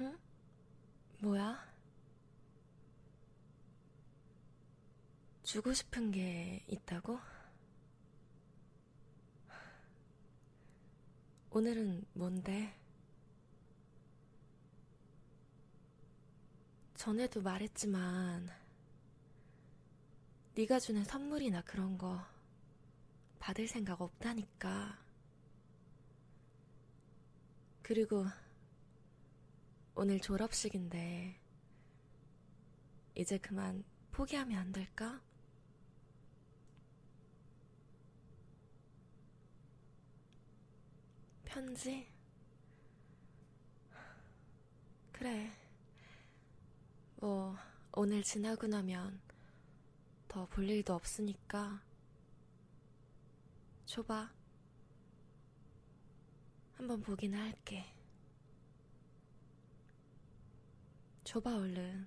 응? 뭐야? 주고 싶은 게 있다고? 오늘은 뭔데? 전에도 말했지만 네가 주는 선물이나 그런 거 받을 생각 없다니까. 그리고 오늘 졸업식인데 이제 그만 포기하면 안 될까? 편지? 그래. 뭐, 오늘 지나고 나면 더 볼 일도 없으니까 줘봐. 한번 보기는 할게. 줘봐, 얼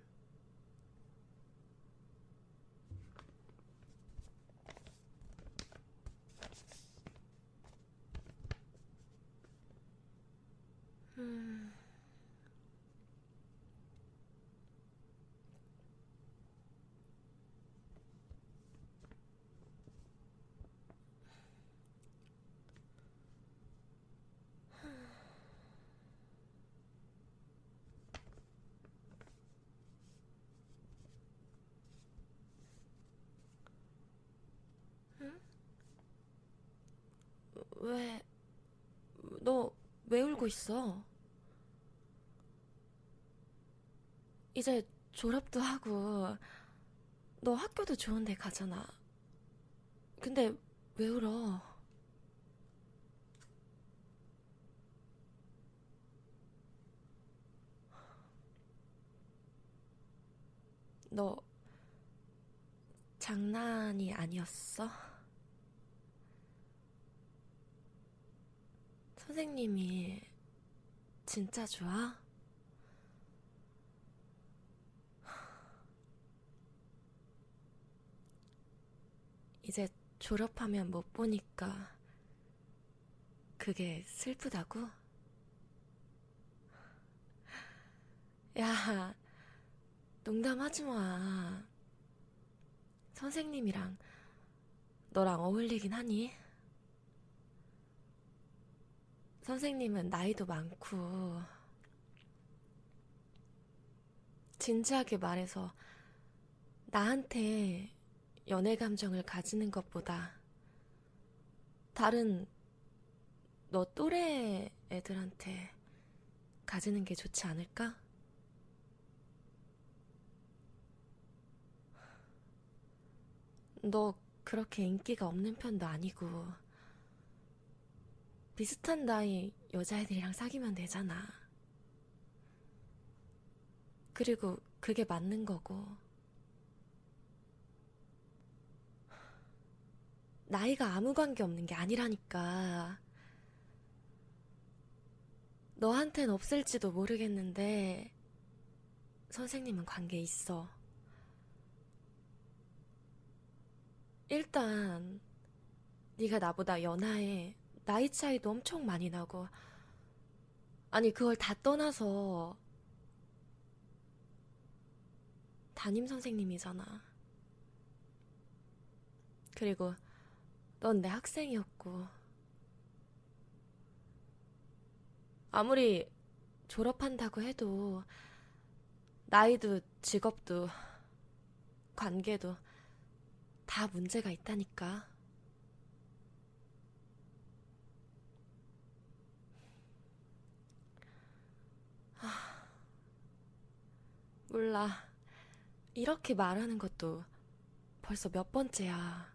왜, 너 왜 울고 있어? 이제 졸업도 하고, 너 학교도 좋은 데 가잖아. 근데 왜 울어? 너 장난이 아니었어? 선생님이 진짜 좋아? 이제 졸업하면 못 보니까 그게 슬프다고? 야, 농담하지 마. 선생님이랑 너랑 어울리긴 하니? 선생님은 나이도 많고, 진지하게 말해서 나한테 연애 감정을 가지는 것보다 다른 너 또래 애들한테 가지는 게 좋지 않을까? 너 그렇게 인기가 없는 편도 아니고, 비슷한 나이 여자애들이랑 사귀면 되잖아. 그리고 그게 맞는 거고. 나이가 아무 관계 없는 게 아니라니까. 너한텐 없을지도 모르겠는데, 선생님은 관계 있어. 일단, 네가 나보다 연하에 나이 차이도 엄청 많이 나고, 아니, 그걸 다 떠나서, 담임 선생님이잖아. 그리고, 넌 내 학생이었고, 아무리 졸업한다고 해도, 나이도 직업도, 관계도 다 문제가 있다니까. 몰라. 이렇게 말하는 것도 벌써 몇 번째야.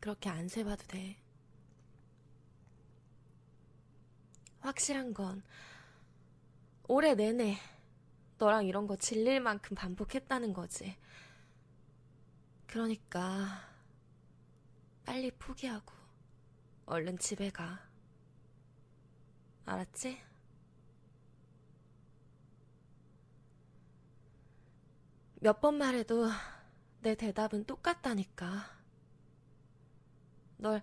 그렇게 안 세봐도 돼. 확실한 건 올해 내내 너랑 이런 거 질릴 만큼 반복했다는 거지. 그러니까 빨리 포기하고 얼른 집에 가. 알았지? 몇 번 말해도 내 대답은 똑같다니까. 널,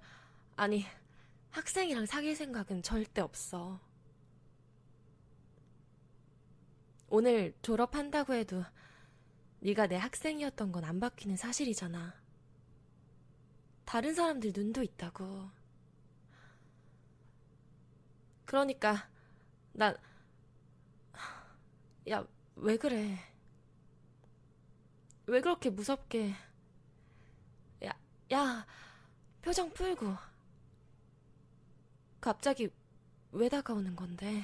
아니, 학생이랑 사귈 생각은 절대 없어. 오늘 졸업한다고 해도 네가 내 학생이었던 건 안 바뀌는 사실이잖아. 다른 사람들 눈도 있다고. 그러니까 난 야, 왜 그래? 왜 그렇게 무섭게? 야, 야, 표정 풀고. 갑자기 왜 다가오는 건데?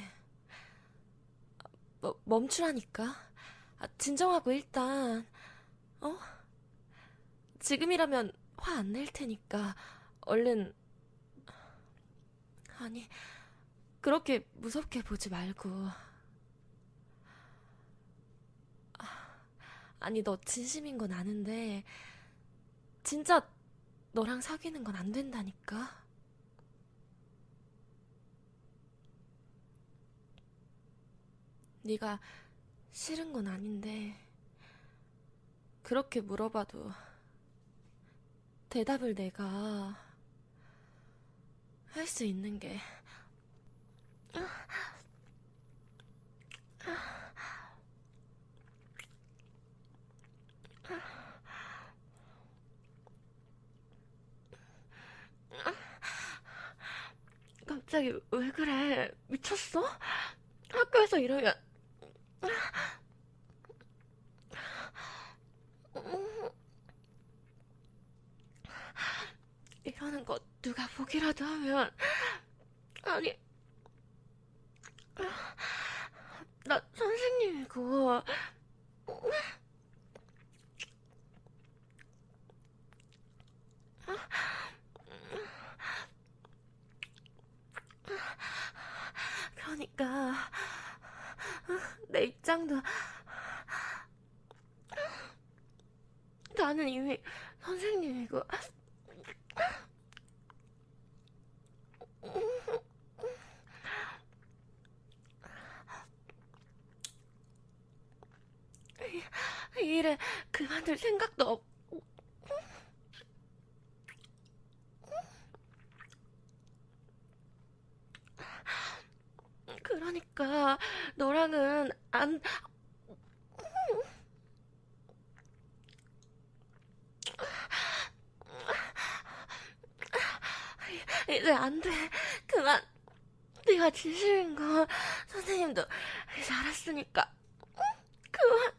뭐, 멈추라니까. 아, 진정하고 일단, 어? 지금이라면 화 안 낼 테니까, 얼른, 아니, 그렇게 무섭게 보지 말고. 아, 아니, 너 진심인 건 아는데, 진짜 너랑 사귀는 건 안 된다니까? 네가 싫은 건 아닌데, 그렇게 물어봐도 대답을 내가 할 수 있는 게 갑자기 왜 그래? 미쳤어? 학교에서 이러면 이러는 거 누가 보기라도 하면 아니 나 선생님이고 그러니까 내 입장도 나는 이미 선생님이고 이 일에 그만둘 생각도 없고 그러니까 너랑은 안 이제 안 돼. 그만. 네가 진심인 거 선생님도 이제 알았으니까. 그만.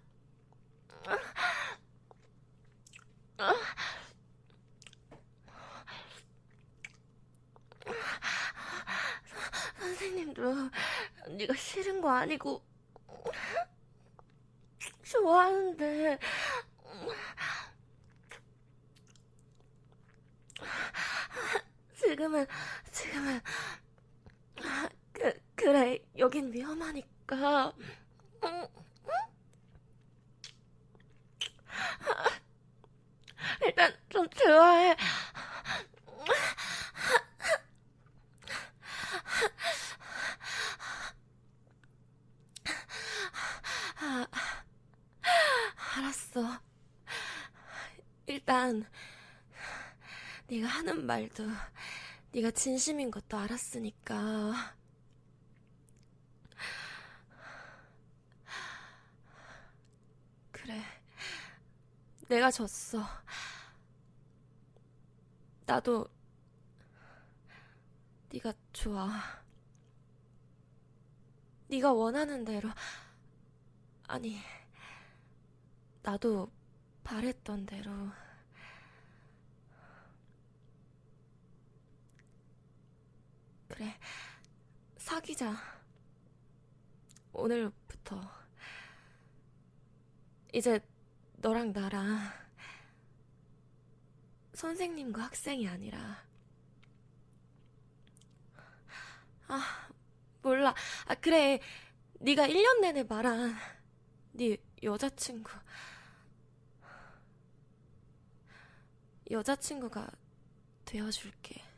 선생님도 네가 싫은 거 아니고 좋아하는데. 지금은 지금은 그 그래 여긴 위험하니까. 일단 좀 대화해 알았어 일단 네가 하는 말도 네가 진심인 것도 알았으니까. 그래 내가 졌어. 나도 네가 좋아. 네가 원하는 대로. 아니 나도 바랬던 대로 그래, 사귀자. 오늘부터. 이제 너랑 나랑 선생님과 학생이 아니라. 아, 몰라. 아, 그래. 네가 1년 내내 말한 네 여자친구. 여자친구가 되어줄게.